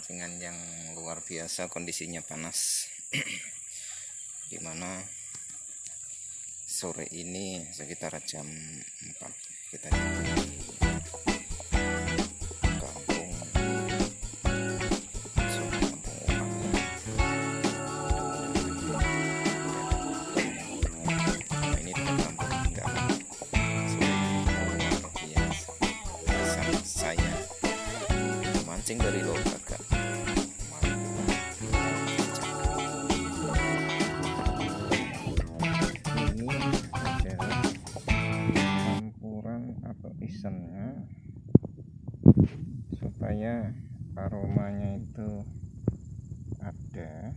pemancingan yang luar biasa kondisinya panas. Di mana sore ini sekitar jam 4 kita kampung Nah, ini atau isennya supaya aromanya itu ada.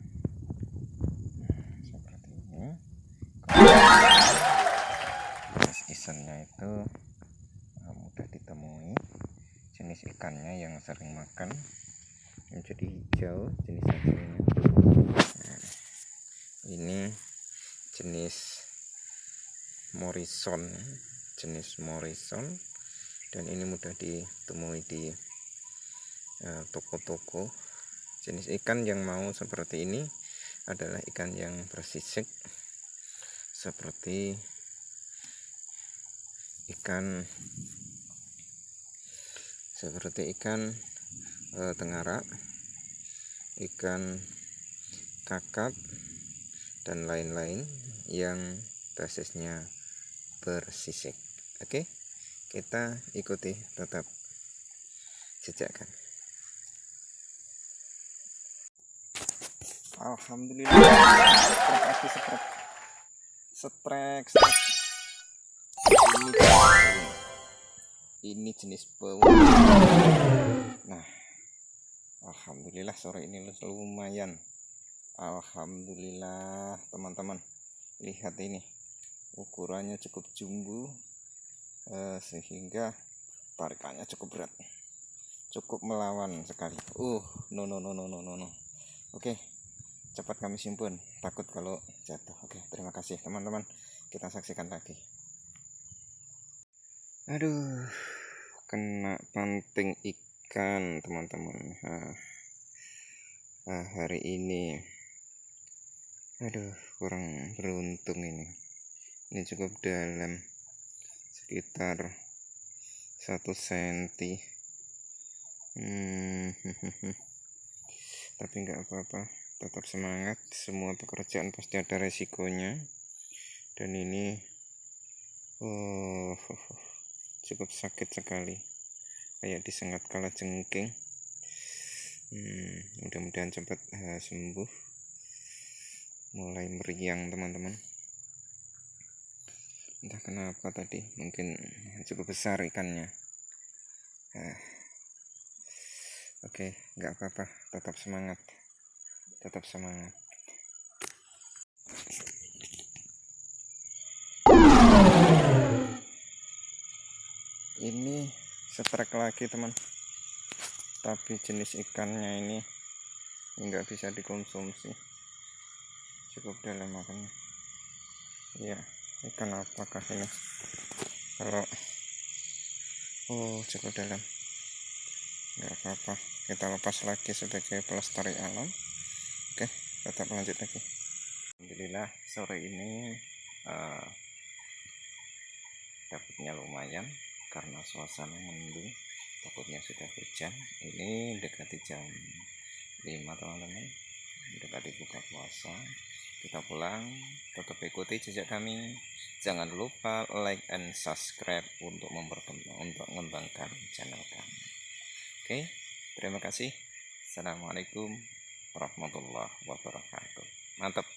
Nah, seperti ini. Terus isennya itu uh, mudah ditemui. Jenis ikannya yang sering makan menjadi hijau jenis hasilnya Nah, ini jenis morrison jenis morrison dan ini mudah ditemui di eh, toko-toko. Jenis ikan yang mau seperti ini adalah ikan yang bersisik seperti ikan seperti ikan tengara ikan kakap dan lain-lain yang basisnya bersisik. Oke kita ikuti tetap jejakkan Alhamdulillah. Setrek setrek. Ini ini jenis bau. Nah Alhamdulillah sore ini lumayan. Alhamdulillah teman-teman. Lihat ini. Ukurannya cukup jumbo eh, sehingga tarikannya cukup berat. Cukup melawan sekali. Uh no no no no no no oke cepat kami simpan takut kalau jatuh. Oke terima kasih teman-teman. Kita saksikan lagi. Aduh kena panting ikan teman-teman. Ah, ah, hari ini. Aduh kurang beruntung ini. Ini cukup dalam sekitar satu senti. Hmm, tapi nggak apa-apa tetap semangat. Semua pekerjaan pasti ada resikonya. Dan ini oh, cukup sakit sekali. Kayak disengat kala jengking hmm, mudah-mudahan cepat uh, sembuh. Mulai meriang teman-teman entah kenapa tadi mungkin cukup besar ikannya. Uh, oke nggak apa-apa tetap semangat tetap semangat. Ini setrek lagi teman. Tapi jenis ikannya ini nggak bisa dikonsumsi. Cukup dalam makanya ya ikan apakah ini? Kalau oh cukup dalam. Nggak apa-apa. Kita lepas lagi sebagai pelestari alam. Oke tetap lanjut lagi. Alhamdulillah sore ini uh, dapatnya lumayan karena suasana mendung. Takutnya sudah hujan. Ini dekati jam 5 teman-teman. Dekati buka puasa kita pulang tetap ikuti jejak kami. Jangan lupa like and subscribe untuk memperkembang untuk mengembangkan channel kami. Oke terima kasih. Assalamualaikum warahmatullahi wabarakatuh. Mantap